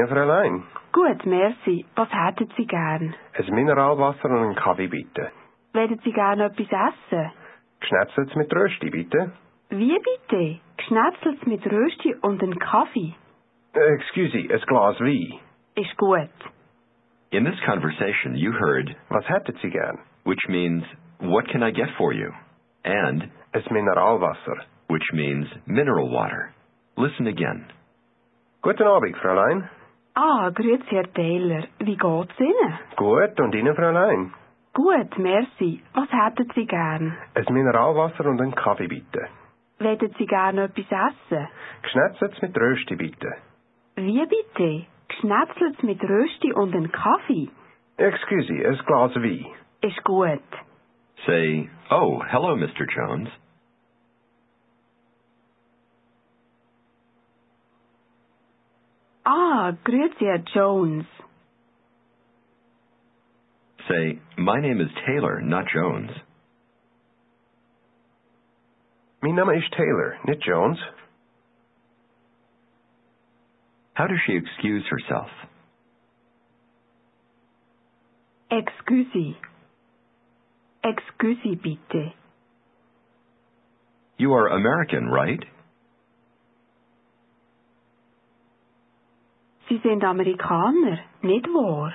Ja, Fräulein. Gut, merci. Was hätten Sie gern? Ein Mineralwasser und einen Kaffee bitte. Wollen Sie gern etwas essen? Geschnetzelt mit Rösti bitte. Wie bitte? Geschnetzelt mit Rösti und einen Kaffee? Äh, excuse, ein Glas Wein. Ist gut. In this conversation, you heard, Was hätten Sie gern? which means, what can I get for you? And, Ein Mineralwasser. which means mineral water. Listen again. Guten Abend, Fräulein. Ah, grüezi, Herr Taylor. Wie geht's Ihnen? Gut, und Ihnen, Fräulein? Gut, merci. Was hätten Sie gern? Ein Mineralwasser und einen Kaffee bitte. Wollen Sie gern etwas essen? Geschnetzelt mit Rösti bitte. Wie bitte? Geschnetzelt mit Rösti und einen Kaffee? Excuse, ein Glas Wein. Ist gut. Say, oh, hello, Mr. Jones. Ah, grüezi, Herr Jones. Say, my name is Taylor, not Jones. Mein Name ist Taylor, nicht Jones. How does she excuse herself? Excuse. Excuse bitte. You are American, right? Sie sind Amerikaner, nicht wahr?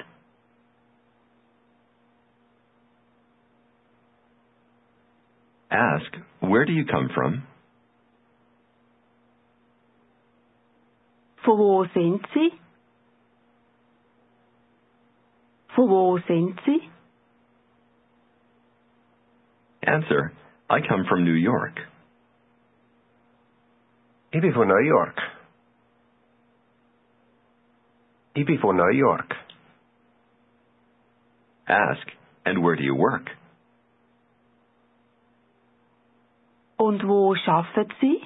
Ask, where do you come from? Von wo sind Sie? Von wo sind Sie? Answer, I come from New York. Ich bin von New York. Ich bin New York. Ask, and where do you work? Und wo schaffen Sie?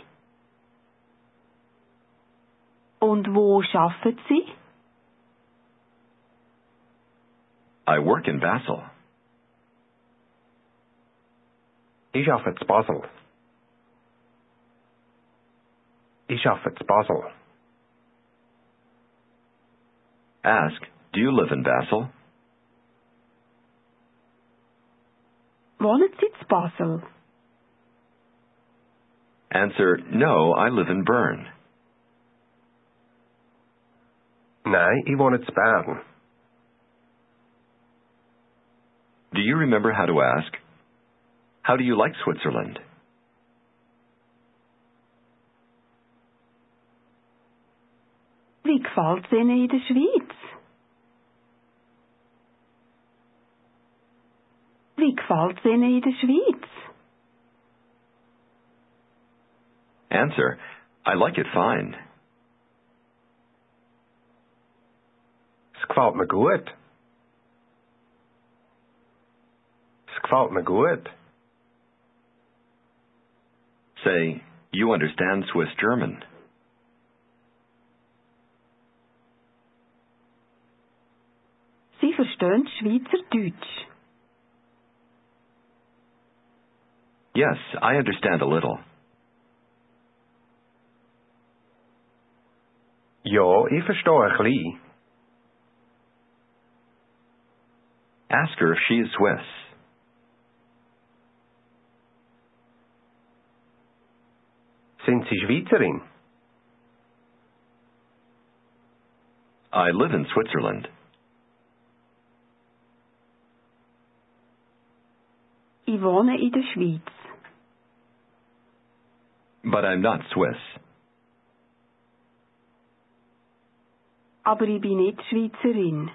Und wo schaffen Sie? I work in Basel. Ich arbeite in Basel. Ich arbeite in Basel. Ask, do you live in Basel? Wohnen Sie in Basel? Answer, no, I live in Bern. Nein, ich wohne in Bern. Do you remember how to ask? How do you like Switzerland? Wie gefällt's Ihnen in der Schweiz? Wie gefällt's Ihnen in der Schweiz? Answer, I like it fine. Es gefällt mir gut. Es gefällt mir gut. Say, you understand Swiss German. Sie verstehen Schweizerdeutsch. Yes, I understand a little. Ja, ich verstehe ein bisschen. Ask her if she is Swiss. Sind Sie Schweizerin? I live in Switzerland. Ich wohne in der Schweiz. But I'm not Swiss. Aber ich bin nicht Schweizerin.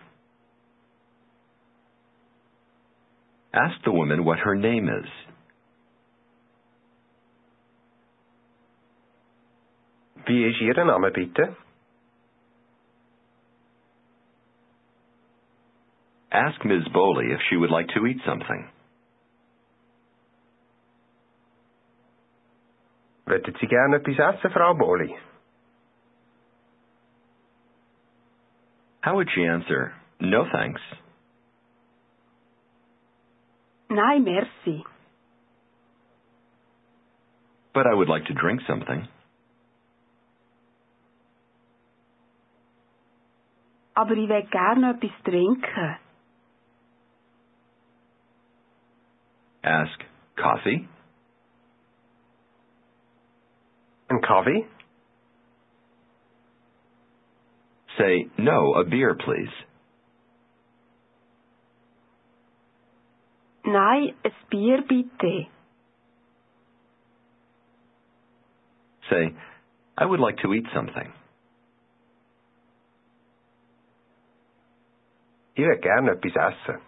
Ask the woman what her name is. Wie ist Ihr Name bitte? Ask Ms. Bowley if she would like to eat something. Möchten Sie gerne etwas essen, Frau Boli? How would she answer? No thanks. Nein, merci. But I would like to drink something. aber ich will gerne etwas trinken. Ask, Coffee? Een Kaffee? Say, No, a beer, please. Nein, ein Bier bitte. Say, I would like to eat something. Ich will gerne etwas essen.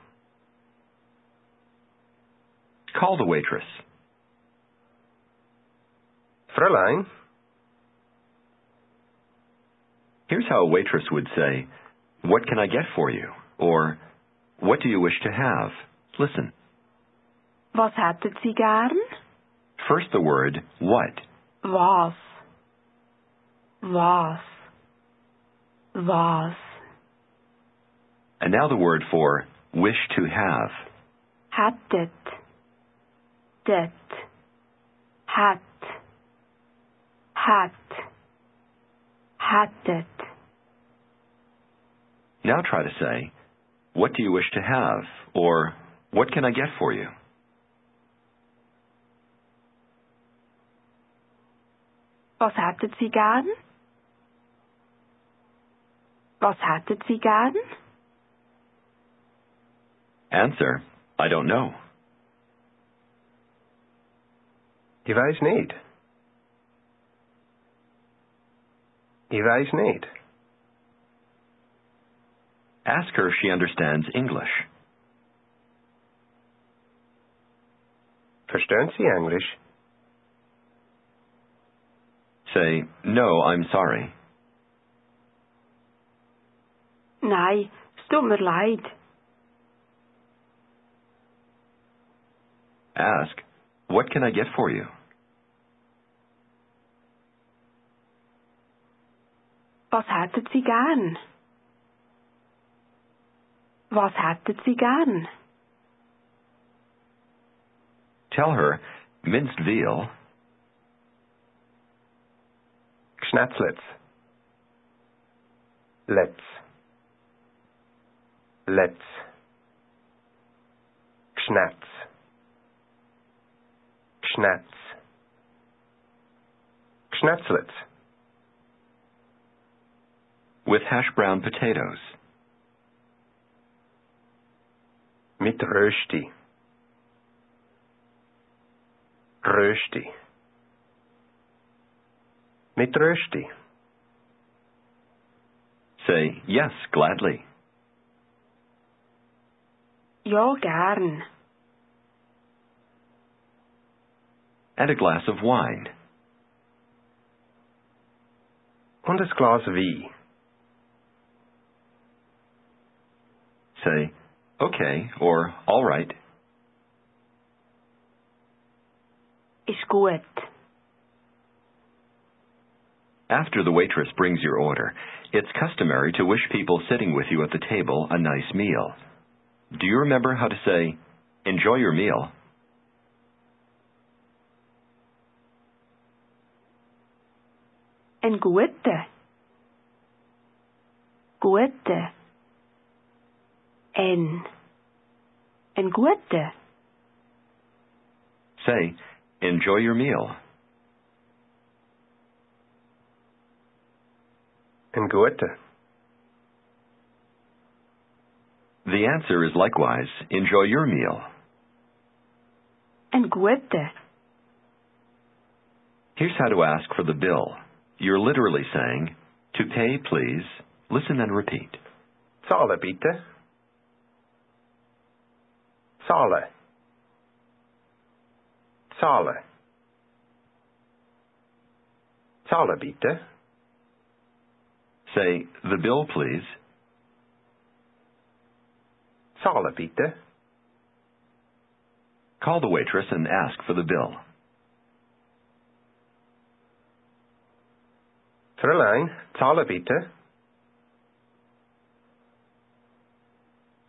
Call the waitress. Fräulein, Here's how a waitress would say, What can I get for you? Or, What do you wish to have? Listen. Was hätten Sie gern? First the word what. Was? Was? Was? And now the word for wish to have. Hättet. Det. Hat. Hat. Hättet. Now try to say, What do you wish to have? Or, What can I get for you? Was hätten Sie gern? Was hätten Sie gern? Answer, I don't know. ich weiß nicht. Ich weiß nicht. Ask her if she understands English. Verstehen Sie Englisch? Say, No, I'm sorry. Nein, es tut mir leid. Ask, What can I get for you? Was hätten Sie gern? Was hätten Sie gern? Tell her, Minced veal, Schnetzlets. Let's. Let's. Schnatz. Schnatz. Schnetzlets. With hash brown potatoes. Mit Rösti. Rösti. Mit Rösti. Say, Yes, gladly. Ja, gern. And a glass of wine. Und ein Glas Wein. Say, Okay, or All right. Ist gut. After the waitress brings your order, it's customary to wish people sitting with you at the table a nice meal. Do you remember how to say, Enjoy your meal? Ein gute. Gute. Ein. Ein gute. Say, Enjoy your meal. Ein Gute. The answer is likewise, Enjoy your meal. Ein gute. Here's how to ask for the bill. You're literally saying, To pay, please. Listen and repeat. Zahlen bitte. Zahlen. Zahlen. Zahlen bitte. Say, The bill, please. Zahlen bitte. Call the waitress and ask for the bill. Fräulein, zahlen bitte.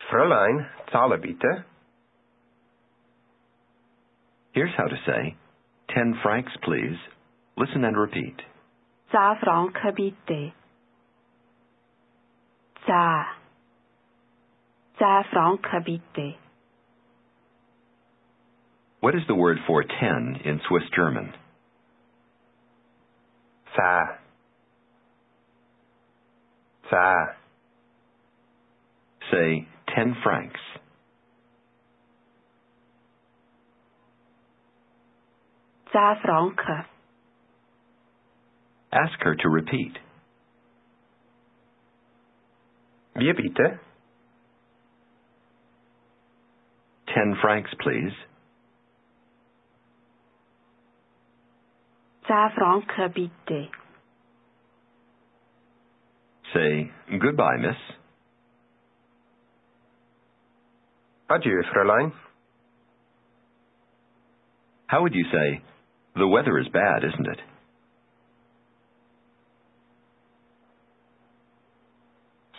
Fräulein, zahlen bitte. Here's how to say, 10 francs, please. Listen and repeat. Zehn Franken bitte. Zehn. Zehn Franken bitte. What is the word for 10 in Swiss German? Zehn. Zehn. Say 10 francs. Zehn Franken. Ask her to repeat. Wie bitte? 10 francs, please. Zehn Franken bitte. Say goodbye, miss. Adieu, Fräulein. How would you say, the weather is bad, isn't it?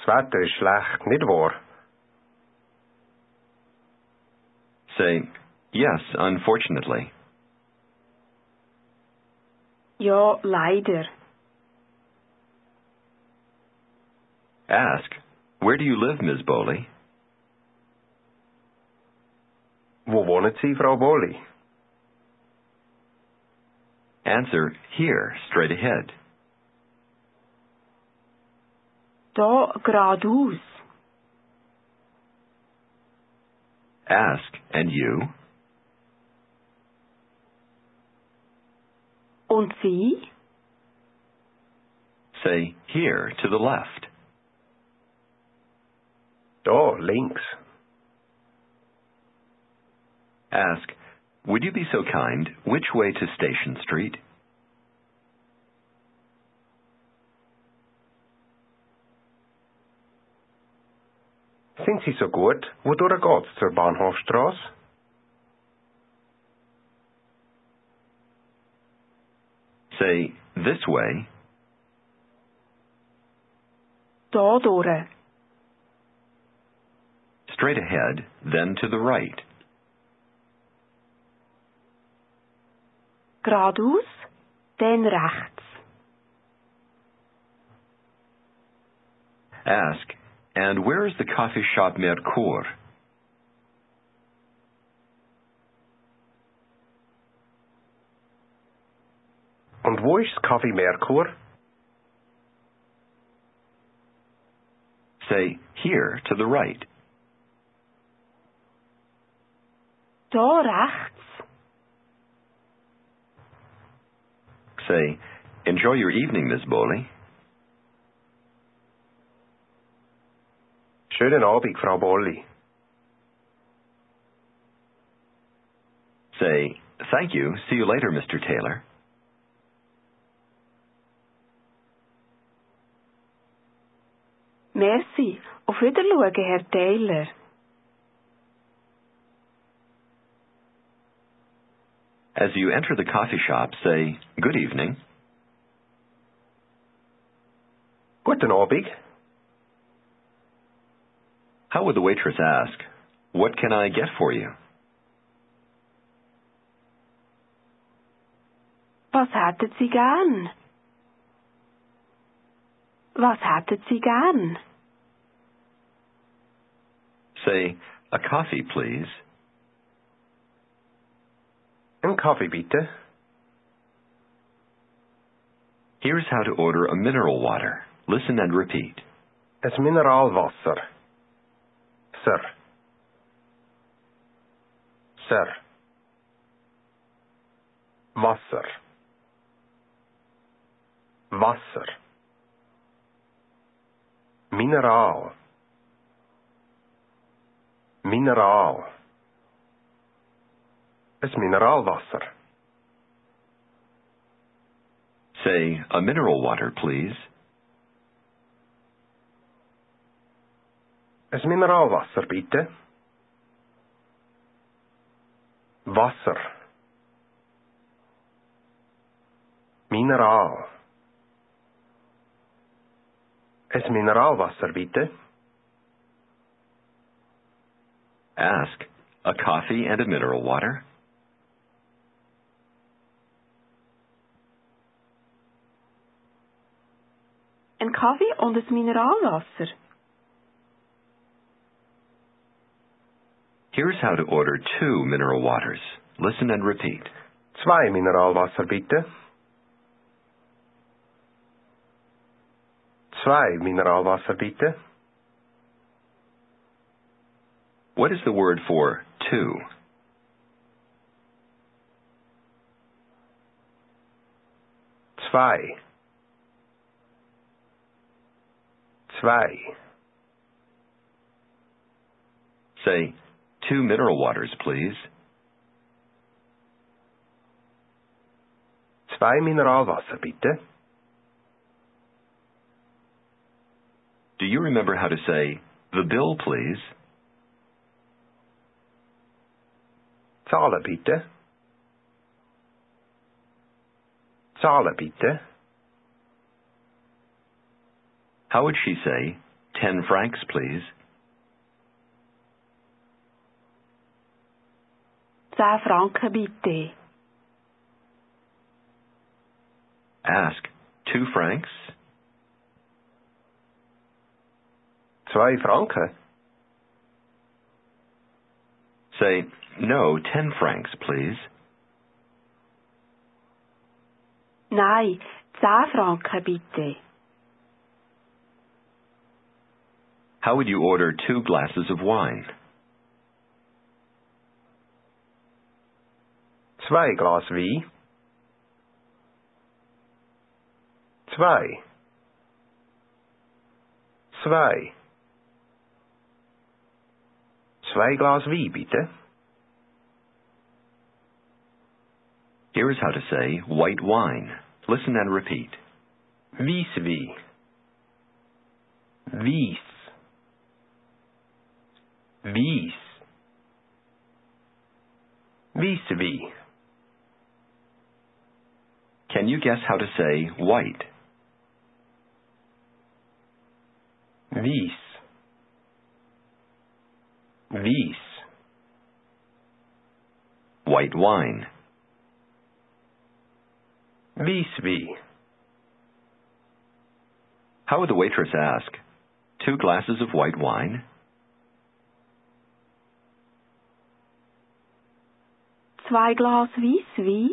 Das Wetter ist schlecht, nicht wahr? Say, yes, unfortunately. Ja, leider. Ask, where do you live, Miss Bowley? Wo wohnen Sie, Frau Bolli? Answer, here, straight ahead. Da geradeaus. Ask, and you? Und Sie? Say, here, to the left. Da, links. Ask, would you be so kind, which way to Station Street? Sind Sie so gut? Wodurch geht's zur Bahnhofstrasse? Say, this way. Da durch. Straight ahead, then to the right. Geradeaus, dann rechts. Ask, and where is the coffee shop Mercure? Und wo ist das Café Merkur? Say, here, to the right. Da rechts. Say, enjoy your evening, Miss Bowley. Schönen Abend, Frau Bolli. Say, thank you, see you later, Mr. Taylor. Merci. Auf Wiedersehen, Herr Taylor. As you enter the coffee shop, say, good evening. Guten Abend. How would the waitress ask, what can I get for you? Was hätten Sie gern? Was hätten Sie gern? Say, a coffee, please. Ein Kaffee bitte. Here's how to order a mineral water. Listen and repeat. Es Mineralwasser. Sir. Sir. Wasser. Wasser. Mineral. Mineral. Es Mineralwasser. Say, a mineral water, please. Es Mineralwasser, bitte. Wasser. Mineral. Es Mineralwasser, bitte. Ask, a coffee and a mineral water? Een Kaffee und ein Mineralwasser. Here's how to order two mineral waters. Listen and repeat. Zwei Mineralwasser bitte. Zwei Mineralwasser bitte. What is the word for two? Zwei. Zwei. Say, two mineral waters, please. Zwei Mineralwasser bitte. Do you remember how to say, the bill, please? Zahle bitte. Zahle bitte. How would she say, ten francs, please? Zehn Franken bitte. Ask, two francs? Zwei Franken. Say, no, ten francs, please. Nein, zehn Franken bitte. How would you order two glasses of wine? Zwei Glas Wein. Zwei. Zwei. Zwei Glas Wein bitte. Here's how to say white wine. Listen and repeat. Weisswein. Weiss. Weisswein. Can you guess how to say white? Weiss. Weiss. White wine. Weisswein. How would the waitress ask? Two glasses of white wine? Zwei Glas Weisswein.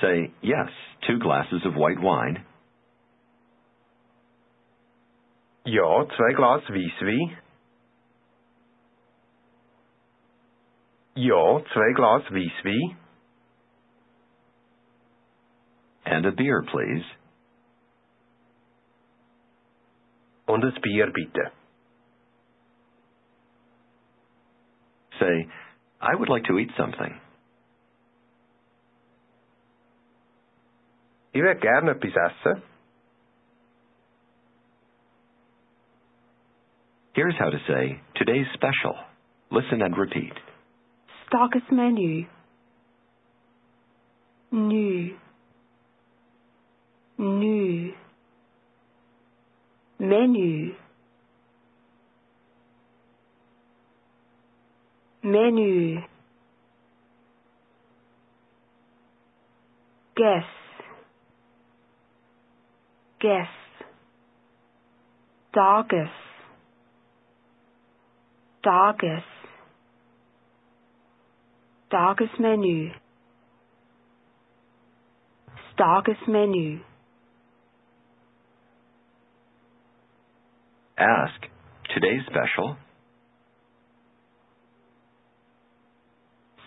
Say, yes, two glasses of white wine. Ja, zwei Glas Weisswein. Ja, zwei Glas Weisswein. And a beer, please. Und ein Bier bitte. Say, I would like to eat something. Ich würde gerne etwas essen. Here's how to say today's special. Listen and repeat. Tagesmenü. Nu. Nu. Menü. Menü. Guess. Guess. Tages. menu Tagesmenü. menu Ask, today's special?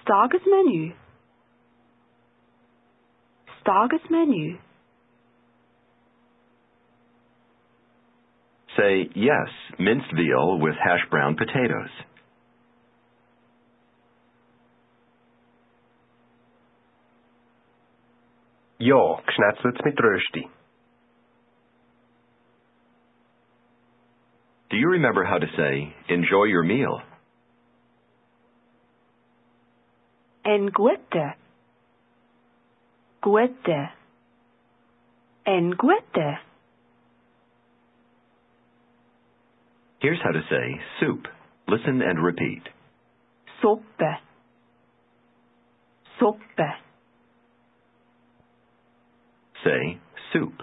Tagesmenü. Tagesmenü. Say, yes, minced veal with hash brown potatoes. Ja, geschnetzelt mit Rösti. Do you remember how to say, enjoy your meal? En gute. Gute. En gute. Here's how to say soup. Listen and repeat. Suppe. Suppe. Say soup.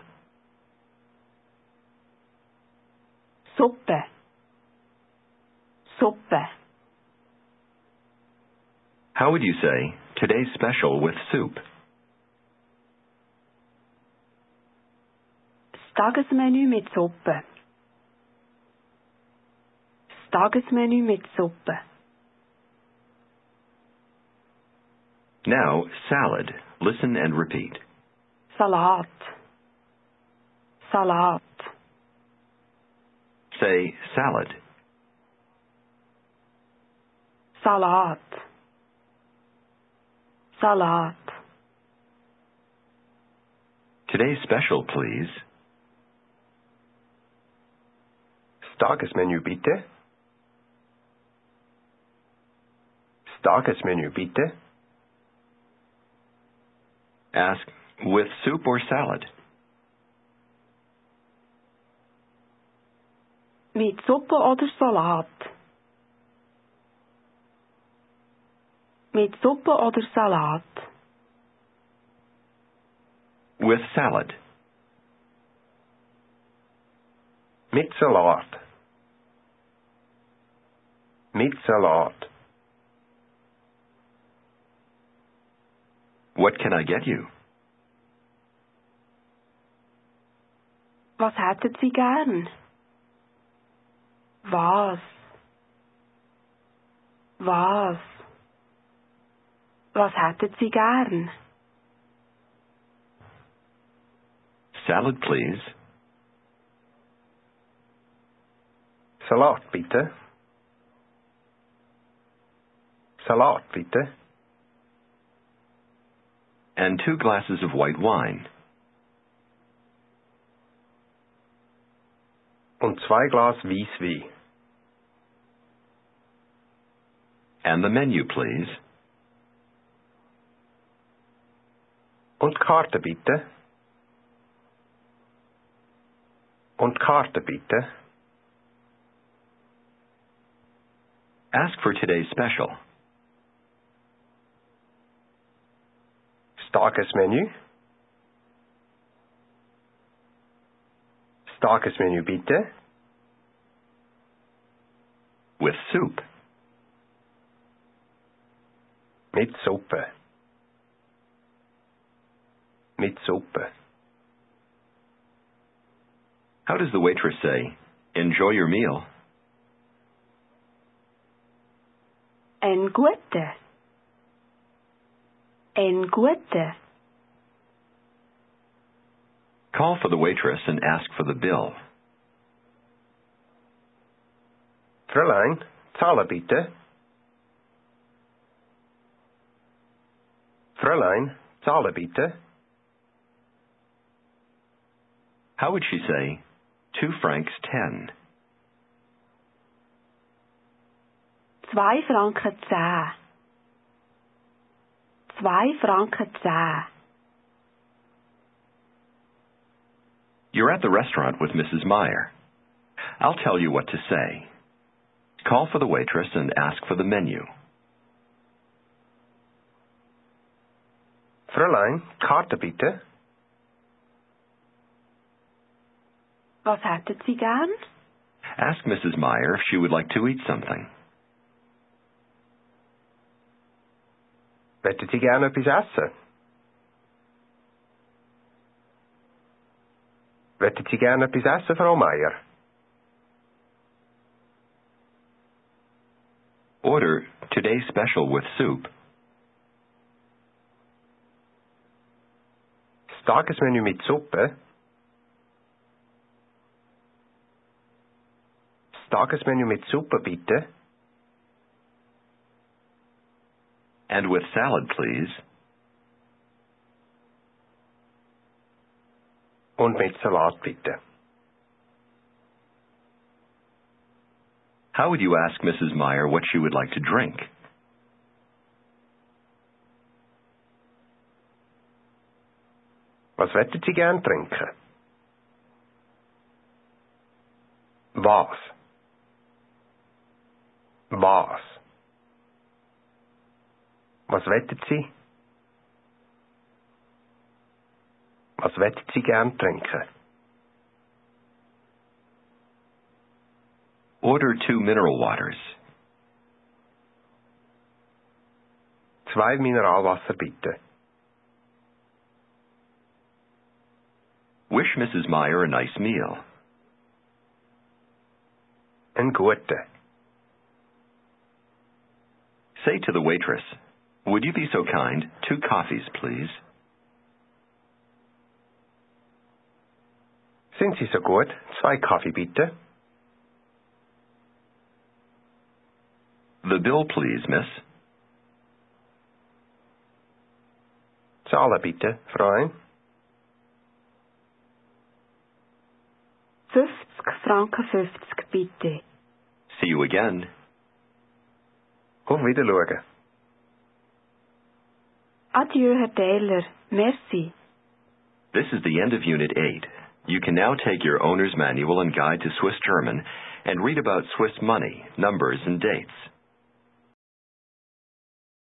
Suppe. Suppe. How would you say, today's special with soup? Das Tagesmenü mit Suppe. Das Tagesmenü mit Suppe. Now, salad. Listen and repeat. Salat. Salat. Say salad. Salat. Salat. Today's special, please. Das Tagesmenü bitte. Das Tagesmenü bitte. Ask, with soup or salad? Mit Suppe oder Salat? Mit Suppe oder Salat? With salad. Mit Salat. Mit Salat. What can I get you? Was hätten Sie gern? Was? Was? Was hätten Sie gern? Salad, please. Salat bitte. Salat bitte. And two glasses of white wine. Und zwei Glas Weißwein. And the menu, please. Und Karte bitte. Und Karte bitte. Ask for today's special. Tagesmenü. Tagesmenü bitte. With soup. Mit Suppe. Mit Suppe. How does the waitress say, enjoy your meal? Ein gute. Ein gute. Call for the waitress and ask for the bill. Fräulein, zahle bitte. Fräulein, zahle bitte. How would she say, two francs ten? Zwei Franken zehn. Zwei Franken zehn. You're at the restaurant with Mrs. Meyer. I'll tell you what to say. Call for the waitress and ask for the menu. Fräulein, Karte bitte. Was hätten Sie gern? Ask Mrs. Meyer if she would like to eat something. Wettet Sie gerne etwas essen? Wettet Sie gerne etwas essen, Frau Meier? Order today's special with soup. Das Tagesmenü mit Suppe. Das Tagesmenü mit Suppe bitte. And with salad, please. Und mit Salat bitte. How would you ask Mrs. Meyer what she would like to drink? Was wettet Sie gern trinken? Was? boss. Was wettet Sie? Was wettet Sie gern trinken? Order two mineral waters. Zwei Mineralwasser bitte. Wish Mrs. Meyer a nice meal. Ein guter. Say to the waitress, Would you be so kind? Two coffees, please. Sind Sie so gut? Zwei Kaffee bitte. The bill, please, miss. Zahlen bitte, Freund. 50 Franken 50 bitte. See you again. Auf Wiedersehen. Adieu, Herr Taylor. Merci. This is the end of Unit 8. You can now take your owner's manual and guide to Swiss German and read about Swiss money, numbers, and dates.